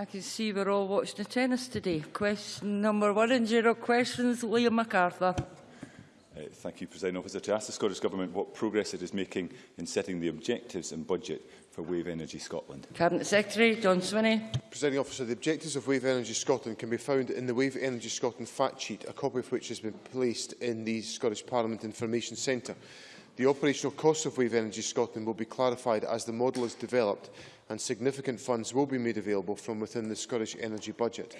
I can see we're all watching the tennis today. Question number one in general questions, Liam MacArthur. Uh, thank you, President Officer. To ask the Scottish Government what progress it is making in setting the objectives and budget for Wave Energy Scotland. Cabinet Secretary John Swinney. Presiding Officer, the objectives of Wave Energy Scotland can be found in the Wave Energy Scotland fact sheet, a copy of which has been placed in the Scottish Parliament Information Centre. The operational costs of Wave Energy Scotland will be clarified as the model is developed and significant funds will be made available from within the Scottish energy budget.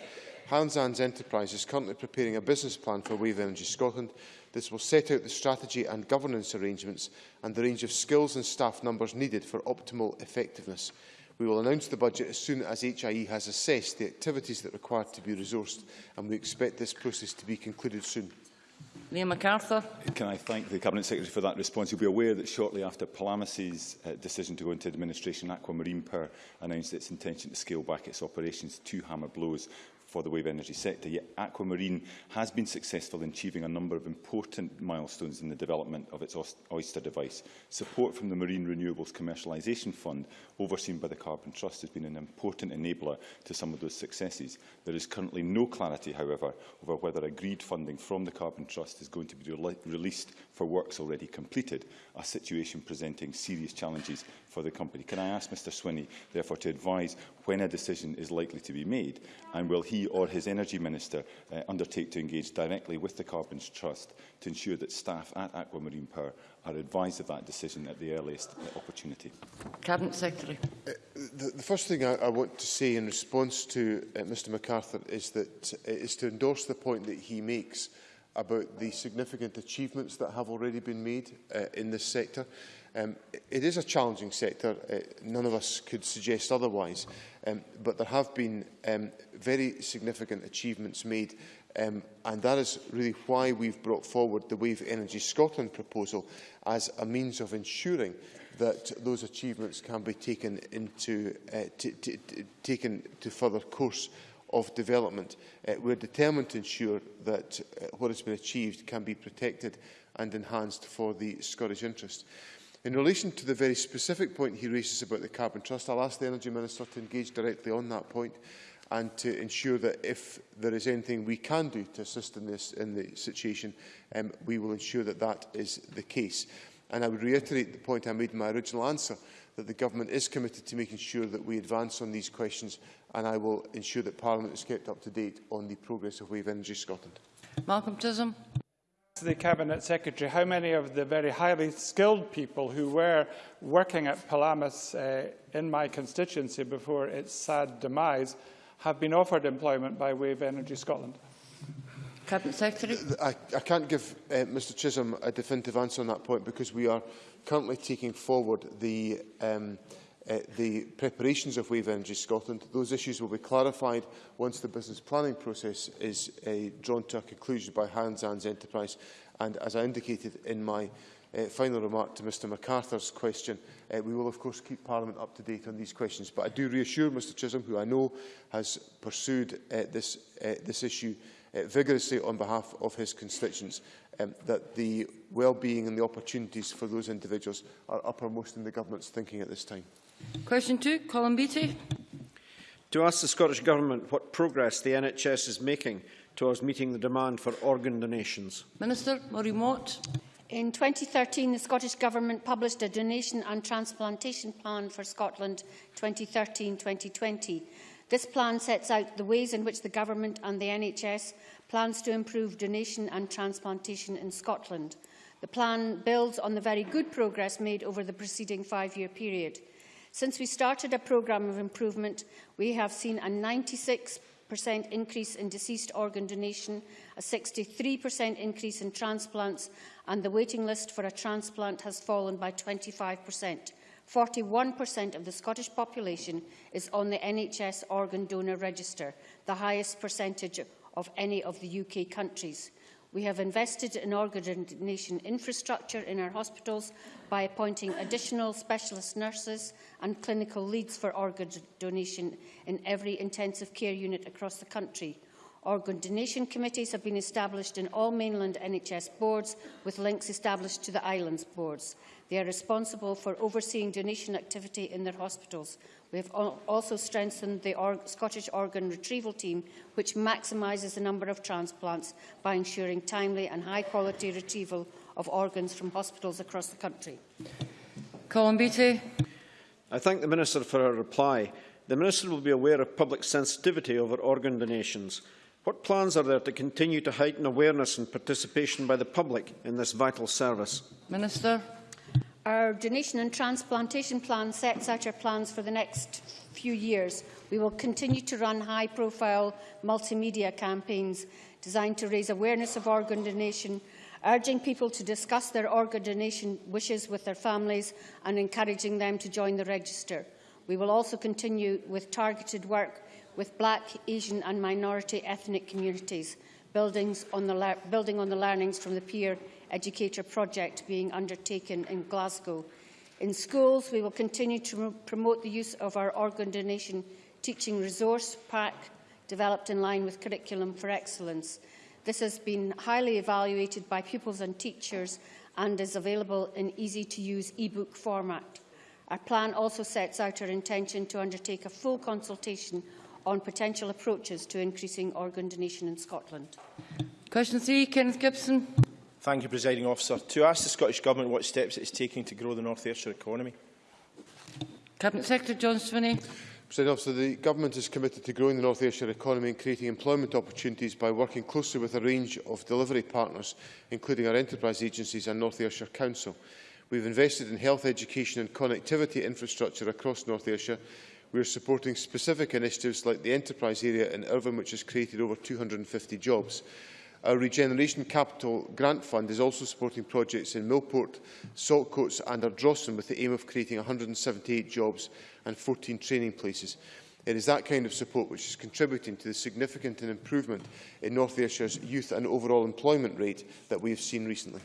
Highlands and Islands Enterprise is currently preparing a business plan for Wave Energy Scotland. This will set out the strategy and governance arrangements and the range of skills and staff numbers needed for optimal effectiveness. We will announce the budget as soon as HIE has assessed the activities that require to be resourced and we expect this process to be concluded soon. Liam MacArthur. Can I thank the Cabinet Secretary for that response? You'll be aware that shortly after Palamas's uh, decision to go into administration, Aquamarine Power announced its intention to scale back its operations to hammer blows for the wave energy sector, yet Aquamarine has been successful in achieving a number of important milestones in the development of its oyster device. Support from the Marine Renewables Commercialisation Fund, overseen by the Carbon Trust, has been an important enabler to some of those successes. There is currently no clarity, however, over whether agreed funding from the Carbon Trust is going to be re released for works already completed, a situation presenting serious challenges for the company. Can I ask Mr Swinney, therefore, to advise when a decision is likely to be made, and will he or his Energy Minister uh, undertake to engage directly with the Carbons Trust to ensure that staff at Aquamarine Power are advised of that decision at the earliest uh, opportunity? Cabinet Secretary. Uh, the, the first thing I, I want to say in response to uh, Mr MacArthur is that uh, is to endorse the point that he makes about the significant achievements that have already been made uh, in this sector. Uh, Um, it is a challenging sector. Uh, none of us could suggest otherwise. Um, but there have been um, very significant achievements made Um, and that is really why we've brought forward the Wave Energy Scotland proposal as a means of ensuring that those achievements can be taken, into, uh, taken to further course of development. Uh, we're determined to ensure that uh, what has been achieved can be protected and enhanced for the Scottish interest. In relation to the very specific point he raises about the Carbon Trust, I'll ask the Energy Minister to engage directly on that point and to ensure that if there is anything we can do to assist in this in the situation, um, we will ensure that that is the case. And I would reiterate the point I made in my original answer, that the Government is committed to making sure that we advance on these questions, and I will ensure that Parliament is kept up to date on the progress of Wave Energy Scotland. Malcolm Chisholm to the Cabinet Secretary how many of the very highly skilled people who were working at Palamas uh, in my constituency before its sad demise have been offered employment by Wave Energy Scotland? Cabinet Secretary? Uh, I, I can't give uh, Mr Chisholm a definitive answer on that point because we are currently taking forward the um, uh, the preparations of Wave Energy Scotland. Those issues will be clarified once the business planning process is uh, drawn to a conclusion by Hans An's Enterprise. And as I indicated in my uh, final remark to Mr MacArthur's question, uh, we will of course keep Parliament up to date on these questions. But I do reassure Mr Chisholm, who I know has pursued uh, this, uh, this issue uh, vigorously on behalf of his constituents, um, that the well-being and the opportunities for those individuals are uppermost in the Government's thinking at this time. Question two, Colin Beattie. To ask the Scottish Government what progress the NHS is making towards meeting the demand for organ donations. Minister Maureen Watt. In 2013, the Scottish Government published a donation and transplantation plan for Scotland 2013-2020. This plan sets out the ways in which the Government and the NHS plans to improve donation and transplantation in Scotland. The plan builds on the very good progress made over the preceding five-year period. Since we started a programme of improvement, we have seen a 96% increase in deceased organ donation, a 63% increase in transplants, and the waiting list for a transplant has fallen by 25%. 41% of the Scottish population is on the NHS organ donor register, the highest percentage of any of the UK countries. We have invested in organ donation infrastructure in our hospitals by appointing additional specialist nurses and clinical leads for organ donation in every intensive care unit across the country. Organ donation committees have been established in all mainland NHS boards, with links established to the islands boards. They are responsible for overseeing donation activity in their hospitals. We have also strengthened the or Scottish Organ Retrieval Team, which maximises the number of transplants by ensuring timely and high-quality retrieval of organs from hospitals across the country. Colin Beattie. I thank the Minister for her reply. The Minister will be aware of public sensitivity over organ donations. What plans are there to continue to heighten awareness and participation by the public in this vital service? Minister. Our donation and transplantation plan sets out our plans for the next few years. We will continue to run high-profile multimedia campaigns designed to raise awareness of organ donation, urging people to discuss their organ donation wishes with their families and encouraging them to join the register. We will also continue with targeted work with Black, Asian and minority ethnic communities, on building on the learnings from the peer educator project being undertaken in Glasgow. In schools, we will continue to promote the use of our organ donation teaching resource pack developed in line with Curriculum for Excellence. This has been highly evaluated by pupils and teachers and is available in easy-to-use e-book format. Our plan also sets out our intention to undertake a full consultation on potential approaches to increasing organ donation in Scotland. Question 3, Kenneth Gibson. Thank you, Presiding Officer. To ask the Scottish Government what steps it is taking to grow the North Ayrshire economy. Cabinet Secretary John Swinney. President Officer, the Government is committed to growing the North Ayrshire economy and creating employment opportunities by working closely with a range of delivery partners, including our enterprise agencies and North Ayrshire Council. We've invested in health education and connectivity infrastructure across North Ayrshire We are supporting specific initiatives like the enterprise area in Irvine, which has created over 250 jobs. Our Regeneration Capital Grant Fund is also supporting projects in Millport, Saltcoats and Ardrossan with the aim of creating 178 jobs and 14 training places. It is that kind of support which is contributing to the significant improvement in North Ayrshire's youth and overall employment rate that we have seen recently.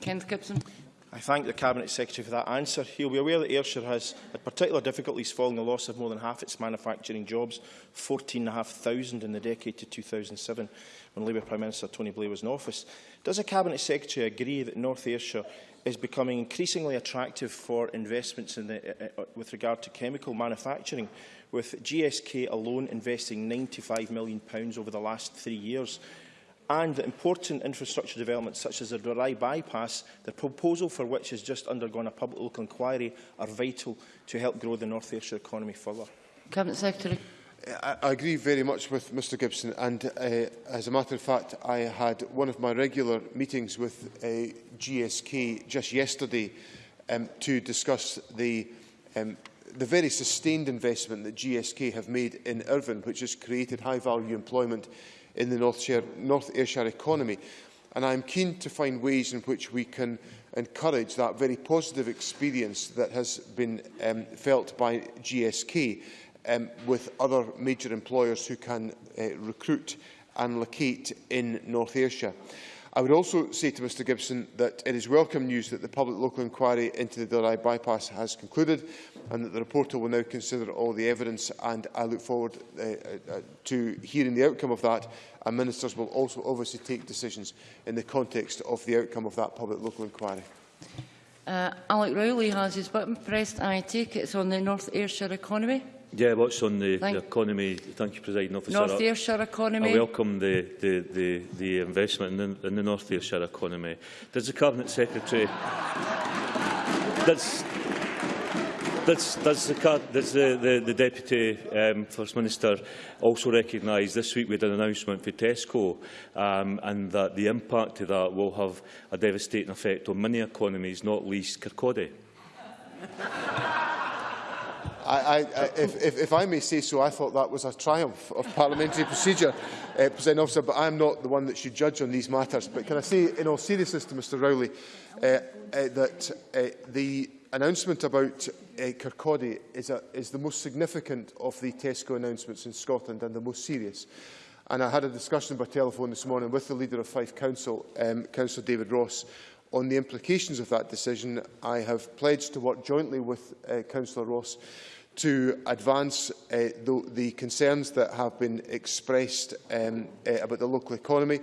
Kent Gibson. I thank the Cabinet Secretary for that answer. He will be aware that Ayrshire has had particular difficulties following the loss of more than half its manufacturing jobs, 14,500 in the decade to 2007, when Labour Prime Minister Tony Blair was in office. Does the Cabinet Secretary agree that North Ayrshire is becoming increasingly attractive for investments in the, uh, uh, uh with regard to chemical manufacturing, with GSK alone investing £95 million over the last three years and that important infrastructure developments such as the Dalry bypass, the proposal for which has just undergone a public local inquiry, are vital to help grow the North Ayrshire economy further. Cabinet Secretary. I, I agree very much with Mr Gibson and uh, as a matter of fact I had one of my regular meetings with uh, GSK just yesterday um, to discuss the um, the very sustained investment that GSK have made in Irvine, which has created high-value employment in the North, Shire, North Ayrshire economy. And I'm keen to find ways in which we can encourage that very positive experience that has been um, felt by GSK um, with other major employers who can uh, recruit and locate in North Ayrshire. I would also say to Mr Gibson that it is welcome news that the public local inquiry into the Dorai bypass has concluded and that the reporter will now consider all the evidence and I look forward uh, uh, uh, to hearing the outcome of that and ministers will also obviously take decisions in the context of the outcome of that public local inquiry. Uh, Alec Rowley has his button pressed. I take it it's on the North Ayrshire economy. Yeah, what's on the, the economy? Thank you, President Officer. North Ayrshire economy. I welcome the, the, the, the investment in the, in the North Ayrshire economy. Does the Cabinet Secretary... does, Does, does, the, does the, the, the Deputy um, First Minister also recognise this week we had an announcement for Tesco um, and that the impact of that will have a devastating effect on many economies, not least Kirkcaldy? I, I, if, if, if I may say so, I thought that was a triumph of parliamentary procedure, uh, President Officer, but I am not the one that should judge on these matters. But can I say, in all seriousness to Mr Rowley, uh, uh, that uh, the announcement about uh, Kirkcaldy is, a, is the most significant of the Tesco announcements in Scotland and the most serious. And I had a discussion by telephone this morning with the leader of Fife Council, um, Councillor David Ross, on the implications of that decision. I have pledged to work jointly with uh, Councillor Ross to advance eh, uh, the, the concerns that have been expressed um, uh, about the local economy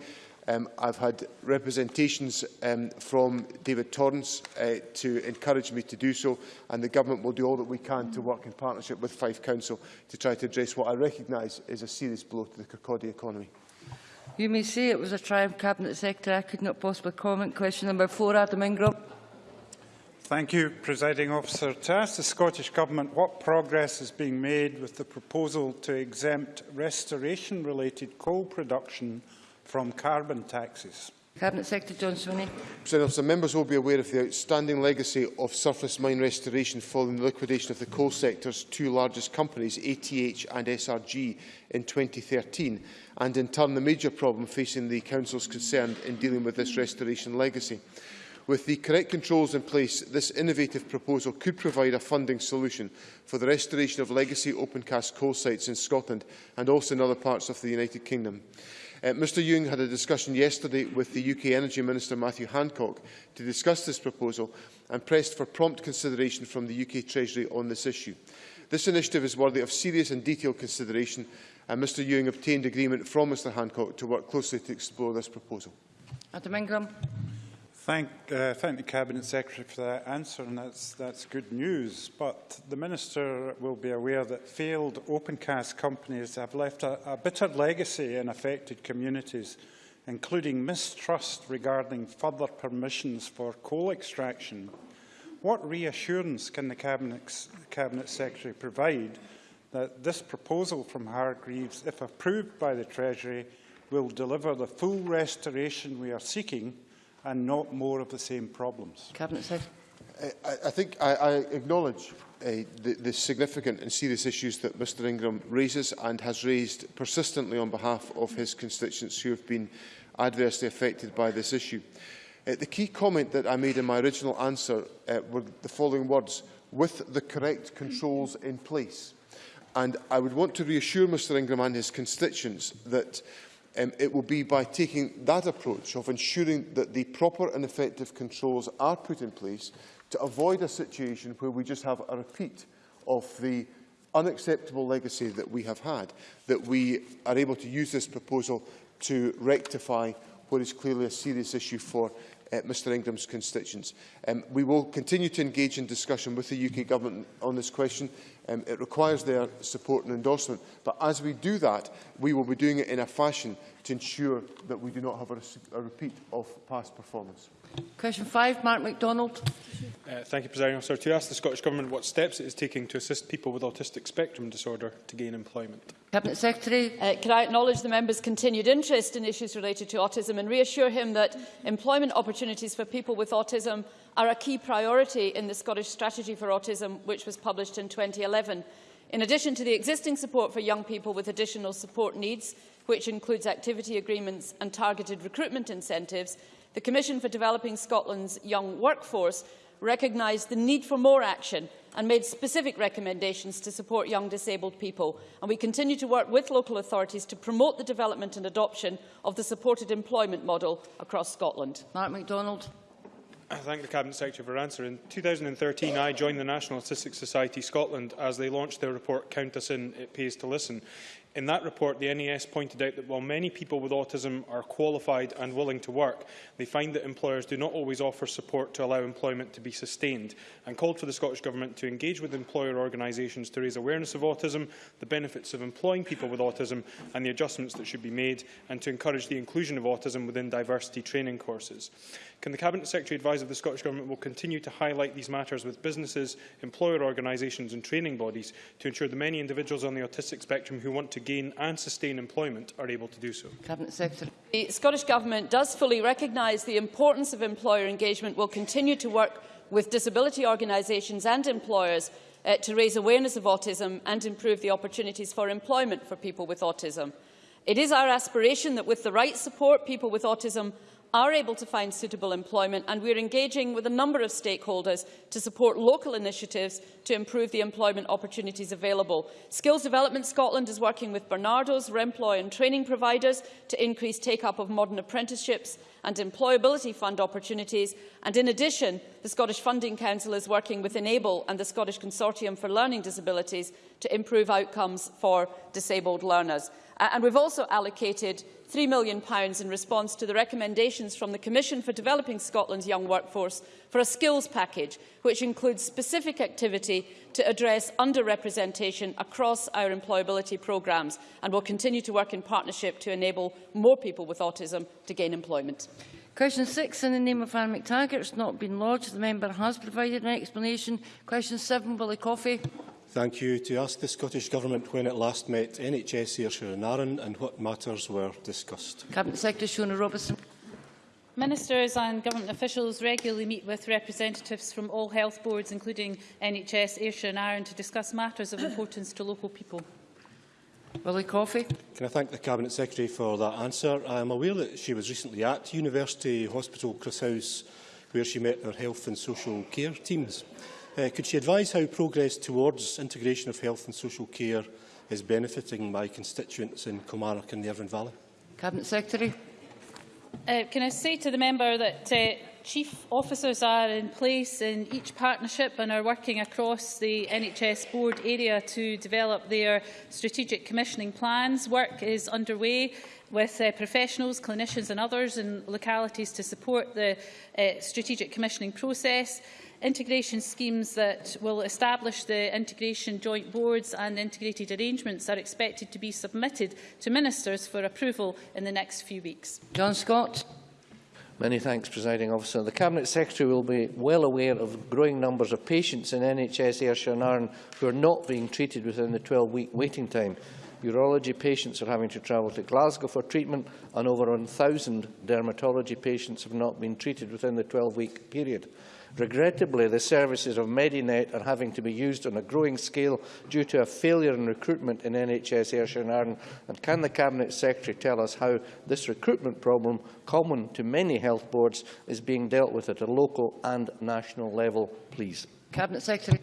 Um, I've had representations um, from David Torrance uh, to encourage me to do so, and the Government will do all that we can to work in partnership with Fife Council to try to address what I recognise is a serious blow to the Kirkcaldy economy. You may say it was a triumph, Cabinet Secretary. I could not possibly comment. Question number four, Adam Ingram. Thank you, Presiding Officer. To ask the Scottish Government what progress is being made with the proposal to exempt restoration-related coal production from carbon taxes. Cabinet Secretary John Swinney. President Officer, members will be aware of the outstanding legacy of surface mine restoration following the liquidation of the coal sector's two largest companies, ATH and SRG, in 2013, and in turn the major problem facing the Council's concerned in dealing with this restoration legacy. With the correct controls in place, this innovative proposal could provide a funding solution for the restoration of legacy open-cast coal sites in Scotland and also in other parts of the United Kingdom. Uh, Mr Young had a discussion yesterday with the UK Energy Minister Matthew Hancock to discuss this proposal and pressed for prompt consideration from the UK Treasury on this issue. This initiative is worthy of serious and detailed consideration and Mr Ewing obtained agreement from Mr Hancock to work closely to explore this proposal. Adam Ingram. Thank, uh, thank the Cabinet Secretary for that answer, and that's, that's good news. But the Minister will be aware that failed open cast companies have left a, a bitter legacy in affected communities, including mistrust regarding further permissions for coal extraction. What reassurance can the Cabinet, Cabinet Secretary provide that this proposal from Hargreaves, if approved by the Treasury, will deliver the full restoration we are seeking and not more of the same problems. Cabinet Secretary. I, I think I, I acknowledge uh, the, the significant and serious issues that Mr Ingram raises and has raised persistently on behalf of his constituents who have been adversely affected by this issue. Uh, the key comment that I made in my original answer uh, were the following words, with the correct controls in place. And I would want to reassure Mr Ingram and his constituents that um, it will be by taking that approach of ensuring that the proper and effective controls are put in place to avoid a situation where we just have a repeat of the unacceptable legacy that we have had, that we are able to use this proposal to rectify what is clearly a serious issue for uh, Mr Ingram's constituents. Um, we will continue to engage in discussion with the UK Government on this question. Um, it requires their support and endorsement. But as we do that, we will be doing it in a fashion to ensure that we do not have a, a repeat of past performance. Question five, Mark McDonald. Uh, thank you, Presiding Officer. To ask the Scottish Government what steps it is taking to assist people with autistic spectrum disorder to gain employment. Cabinet Secretary. Uh, can I acknowledge the member's continued interest in issues related to autism and reassure him that employment opportunities for people with autism are a key priority in the Scottish Strategy for Autism, which was published in 2011. In addition to the existing support for young people with additional support needs, which includes activity agreements and targeted recruitment incentives, the Commission for Developing Scotland's Young Workforce recognised the need for more action and made specific recommendations to support young disabled people. And we continue to work with local authorities to promote the development and adoption of the supported employment model across Scotland. Mark McDonald. I thank the Cabinet Secretary for answer. In 2013, I joined the National Autistic Society Scotland as they launched their report Count Us In, It Pays to Listen. In that report, the NAS pointed out that while many people with autism are qualified and willing to work, they find that employers do not always offer support to allow employment to be sustained and called for the Scottish Government to engage with employer organisations to raise awareness of autism, the benefits of employing people with autism and the adjustments that should be made, and to encourage the inclusion of autism within diversity training courses. Can the Cabinet Secretary advise if the Scottish Government will continue to highlight these matters with businesses, employer organisations and training bodies to ensure the many individuals on the autistic spectrum who want to gain and sustain employment are able to do so? Cabinet Secretary. The Scottish Government does fully recognise the importance of employer engagement, will continue to work with disability organisations and employers uh, to raise awareness of autism and improve the opportunities for employment for people with autism. It is our aspiration that with the right support, people with autism are able to find suitable employment and we are engaging with a number of stakeholders to support local initiatives to improve the employment opportunities available. Skills Development Scotland is working with Barnardo's, Remploy and training providers to increase take-up of modern apprenticeships and employability fund opportunities. And in addition, the Scottish Funding Council is working with Enable and the Scottish Consortium for Learning Disabilities to improve outcomes for disabled learners. Uh, and we've also allocated £3 million in response to the recommendations from the Commission for Developing Scotland's Young Workforce for a skills package, which includes specific activity to address underrepresentation across our employability programmes and will continue to work in partnership to enable more people with autism to gain employment. Question 6 in the name of Anne McTaggart has not been lodged. The member has provided an explanation. Question 7, Willie Coffey. Thank you to ask the Scottish Government when it last met NHS Ayrshire and Arran and what matters were discussed. Cabinet Secretary Shona Robertson. Ministers and government officials regularly meet with representatives from all health boards, including NHS, Ayrshire and Arran, to discuss matters of importance to local people. Willie Coffey. Can I thank the Cabinet Secretary for that answer? I am aware that she was recently at University Hospital Chris House, where she met her health and social care teams. Uh, could she advise how progress towards integration of health and social care is benefiting my constituents in Kilmarnock and the Irvine Valley? Cabinet Secretary. Uh, can I say to the member that uh, chief officers are in place in each partnership and are working across the NHS board area to develop their strategic commissioning plans. Work is underway with uh, professionals, clinicians and others in localities to support the uh, strategic commissioning process integration schemes that will establish the integration joint boards and integrated arrangements are expected to be submitted to ministers for approval in the next few weeks. John Scott. Many thanks, Presiding Officer. The Cabinet Secretary will be well aware of growing numbers of patients in NHS Ayrshire and Arran who are not being treated within the 12-week waiting time. Urology patients are having to travel to Glasgow for treatment and over 1,000 dermatology patients have not been treated within the 12-week period. Regrettably, the services of Medinet are having to be used on a growing scale due to a failure in recruitment in NHS Ayrshire and Arran. And can the Cabinet Secretary tell us how this recruitment problem, common to many health boards, is being dealt with at a local and national level, please? Cabinet Secretary.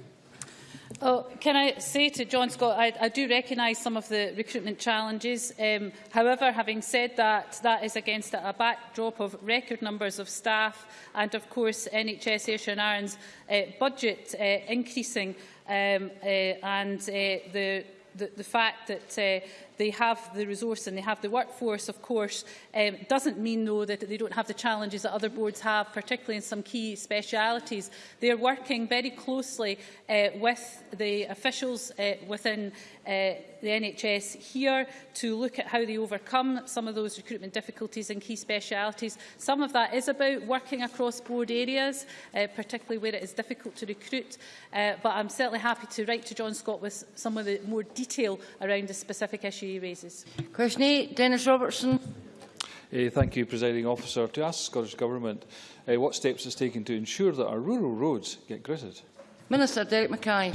Oh, can I say to John Scott, I, I do recognise some of the recruitment challenges. Um, however, having said that, that is against a backdrop of record numbers of staff and, of course, NHS Ayrshire and Irons uh, budget uh, increasing um, uh, and uh, the the, the fact that uh, they have the resource and they have the workforce, of course, um, doesn't mean, though, that they don't have the challenges that other boards have, particularly in some key specialities. They are working very closely uh, with the officials uh, within uh, the NHS here to look at how they overcome some of those recruitment difficulties in key specialities. Some of that is about working across board areas, uh, particularly where it is difficult to recruit. Uh, but I'm certainly happy to write to John Scott with some of the more detail around the specific issue he raises. Question 8, Dennis Robertson. Uh, thank you, Presiding Officer. To ask the Scottish Government uh, what steps it's taken to ensure that our rural roads get gritted. Minister Derek Mackay.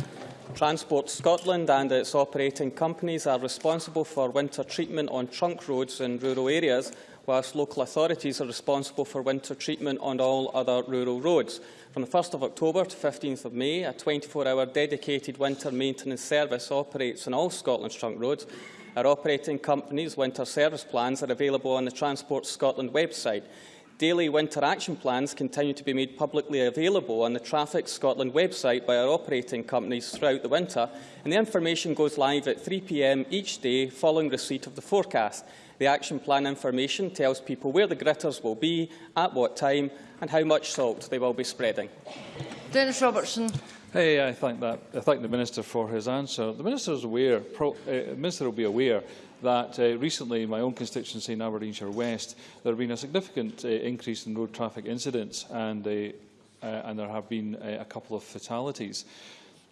Transport Scotland and its operating companies are responsible for winter treatment on trunk roads in rural areas, whilst local authorities are responsible for winter treatment on all other rural roads. From the 1st of October to 15th of May, a 24-hour dedicated winter maintenance service operates on all Scotland's trunk roads. Our operating company's winter service plans are available on the Transport Scotland website. Daily winter action plans continue to be made publicly available on the Traffic Scotland website by our operating companies throughout the winter, and the information goes live at 3pm each day following receipt of the forecast. The action plan information tells people where the gritters will be, at what time, and how much salt they will be spreading. Dennis Robertson. Hey, I thank that. I thank the minister for his answer. The minister is aware. Pro, uh, minister will be aware that uh, recently in my own constituency in Aberdeenshire West, there have been a significant uh, increase in road traffic incidents and, uh, uh, and there have been uh, a couple of fatalities.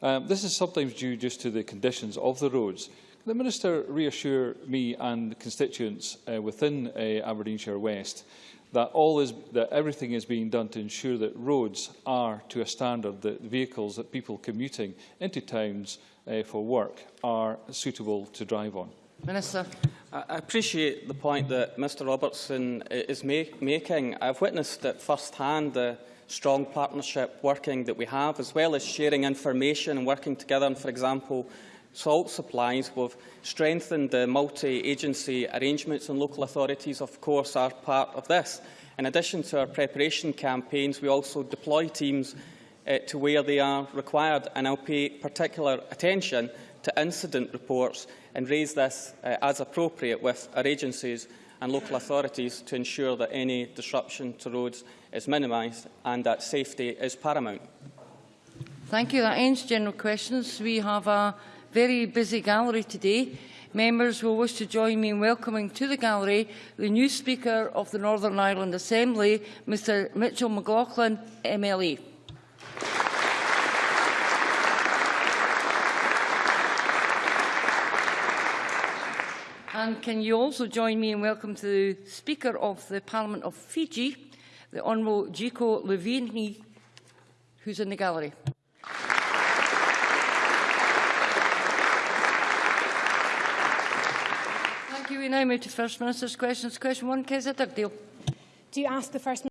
Um, this is sometimes due just to the conditions of the roads. Can the Minister reassure me and the constituents uh, within Aberdeenshire West that, all is, that everything is being done to ensure that roads are to a standard that vehicles that people commuting into towns uh, for work are suitable to drive on? Minister. I appreciate the point that Mr Robertson is make, making. I've witnessed at first hand the strong partnership working that we have, as well as sharing information and working together on, for example, salt supplies. We've strengthened the multi-agency arrangements and local authorities, of course, are part of this. In addition to our preparation campaigns, we also deploy teams uh, to where they are required, and I'll pay particular attention to incident reports and raise this uh, as appropriate with our agencies and local authorities to ensure that any disruption to roads is minimised and that safety is paramount. Thank you. That ends general questions. We have a very busy gallery today. Members will wish to join me in welcoming to the gallery the new Speaker of the Northern Ireland Assembly, Mr Mitchell McLaughlin, MLA. And can you also join me in welcome to the Speaker of the Parliament of Fiji, the Honourable Jiko Luveni, who's in the gallery. we now move to First Minister's questions. Question one, Kezia Dugdale. Do you ask the First Minister